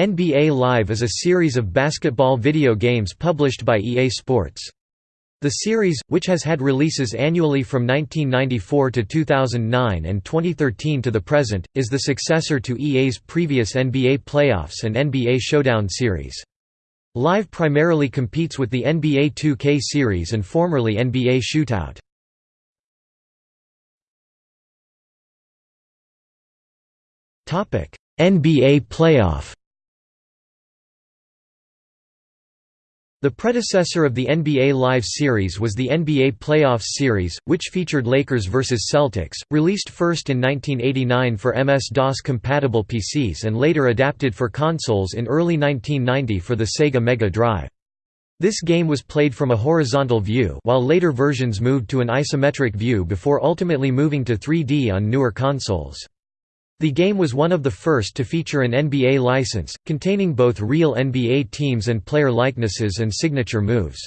NBA Live is a series of basketball video games published by EA Sports. The series, which has had releases annually from 1994 to 2009 and 2013 to the present, is the successor to EA's previous NBA Playoffs and NBA Showdown series. Live primarily competes with the NBA 2K series and formerly NBA Shootout. NBA Playoff The predecessor of the NBA Live series was the NBA Playoffs series, which featured Lakers vs. Celtics, released first in 1989 for MS-DOS compatible PCs and later adapted for consoles in early 1990 for the Sega Mega Drive. This game was played from a horizontal view while later versions moved to an isometric view before ultimately moving to 3D on newer consoles. The game was one of the first to feature an NBA license, containing both real NBA teams and player likenesses and signature moves.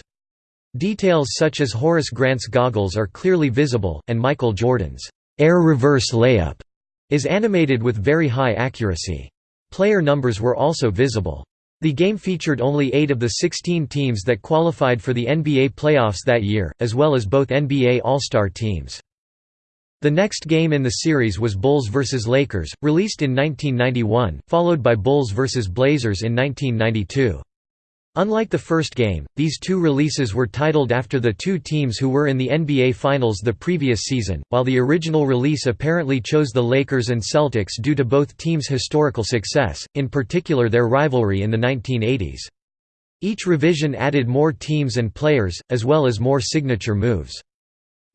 Details such as Horace Grant's goggles are clearly visible, and Michael Jordan's air reverse layup is animated with very high accuracy. Player numbers were also visible. The game featured only eight of the 16 teams that qualified for the NBA playoffs that year, as well as both NBA All-Star teams. The next game in the series was Bulls vs. Lakers, released in 1991, followed by Bulls vs. Blazers in 1992. Unlike the first game, these two releases were titled after the two teams who were in the NBA Finals the previous season, while the original release apparently chose the Lakers and Celtics due to both teams' historical success, in particular their rivalry in the 1980s. Each revision added more teams and players, as well as more signature moves.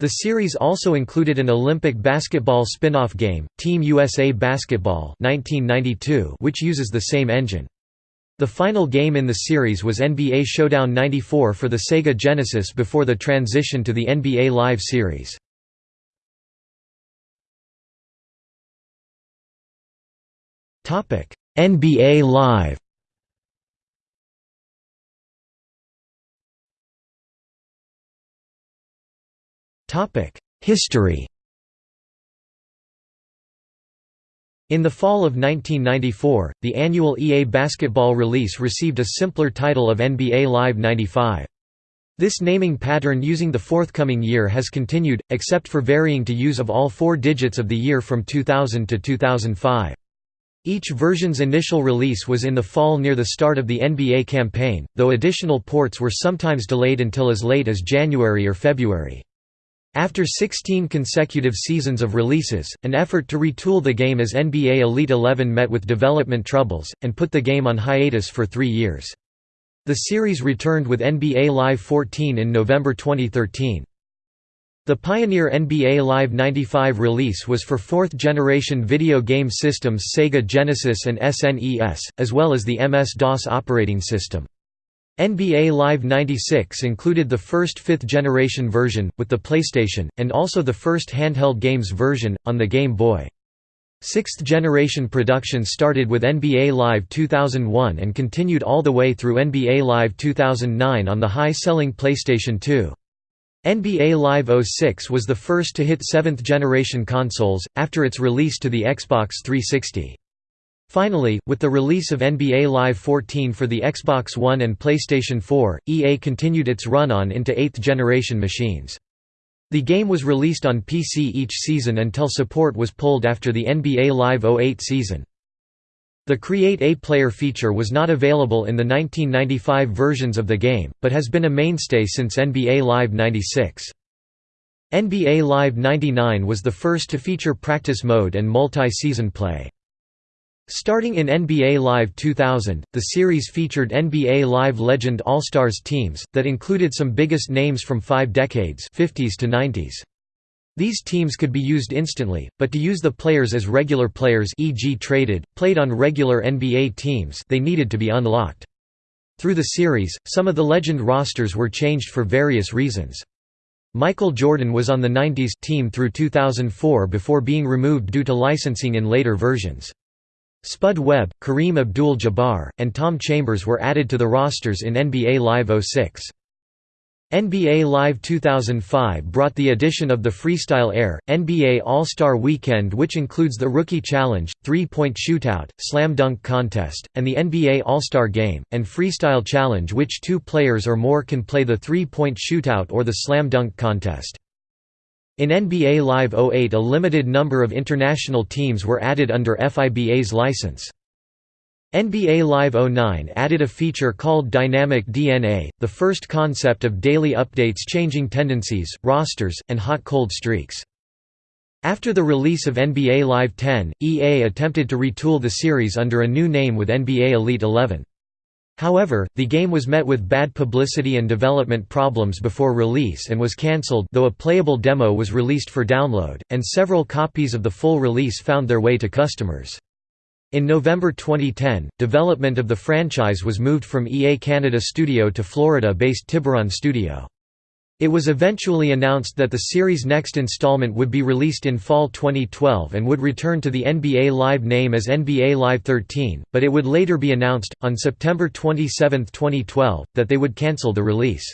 The series also included an Olympic basketball spin-off game, Team USA Basketball 1992, which uses the same engine. The final game in the series was NBA Showdown 94 for the Sega Genesis before the transition to the NBA Live series. NBA Live History In the fall of 1994, the annual EA Basketball release received a simpler title of NBA Live 95. This naming pattern using the forthcoming year has continued, except for varying to use of all four digits of the year from 2000 to 2005. Each version's initial release was in the fall near the start of the NBA campaign, though additional ports were sometimes delayed until as late as January or February. After 16 consecutive seasons of releases, an effort to retool the game as NBA Elite 11 met with development troubles, and put the game on hiatus for three years. The series returned with NBA Live 14 in November 2013. The Pioneer NBA Live 95 release was for fourth-generation video game systems Sega Genesis and SNES, as well as the MS-DOS operating system. NBA Live 96 included the first fifth-generation version, with the PlayStation, and also the first handheld games version, on the Game Boy. Sixth-generation production started with NBA Live 2001 and continued all the way through NBA Live 2009 on the high-selling PlayStation 2. NBA Live 06 was the first to hit seventh-generation consoles, after its release to the Xbox 360. Finally, with the release of NBA Live 14 for the Xbox One and PlayStation 4, EA continued its run-on into 8th-generation machines. The game was released on PC each season until support was pulled after the NBA Live 08 season. The Create a Player feature was not available in the 1995 versions of the game, but has been a mainstay since NBA Live 96. NBA Live 99 was the first to feature practice mode and multi-season play. Starting in NBA Live 2000, the series featured NBA Live Legend All-Stars teams, that included some biggest names from five decades 50s to 90s. These teams could be used instantly, but to use the players as regular players e.g. traded, played on regular NBA teams they needed to be unlocked. Through the series, some of the Legend rosters were changed for various reasons. Michael Jordan was on the 90s team through 2004 before being removed due to licensing in later versions. Spud Webb, Kareem Abdul-Jabbar, and Tom Chambers were added to the rosters in NBA Live 06. NBA Live 2005 brought the addition of the Freestyle Air, NBA All-Star Weekend which includes the Rookie Challenge, Three-Point Shootout, Slam Dunk Contest, and the NBA All-Star Game, and Freestyle Challenge which two players or more can play the three-point shootout or the Slam Dunk Contest. In NBA Live 08 a limited number of international teams were added under FIBA's license. NBA Live 09 added a feature called Dynamic DNA, the first concept of daily updates changing tendencies, rosters, and hot-cold streaks. After the release of NBA Live 10, EA attempted to retool the series under a new name with NBA Elite 11. However, the game was met with bad publicity and development problems before release and was cancelled though a playable demo was released for download, and several copies of the full release found their way to customers. In November 2010, development of the franchise was moved from EA Canada Studio to Florida-based Tiburon Studio. It was eventually announced that the series' next installment would be released in fall 2012 and would return to the NBA Live name as NBA Live 13, but it would later be announced, on September 27, 2012, that they would cancel the release.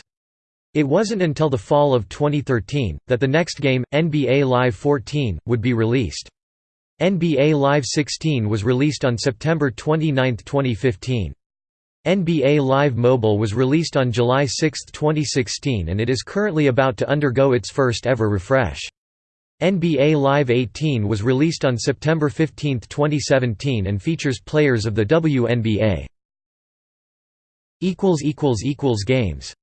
It wasn't until the fall of 2013, that the next game, NBA Live 14, would be released. NBA Live 16 was released on September 29, 2015. NBA Live Mobile was released on July 6, 2016 and it is currently about to undergo its first ever refresh. NBA Live 18 was released on September 15, 2017 and features players of the WNBA. Games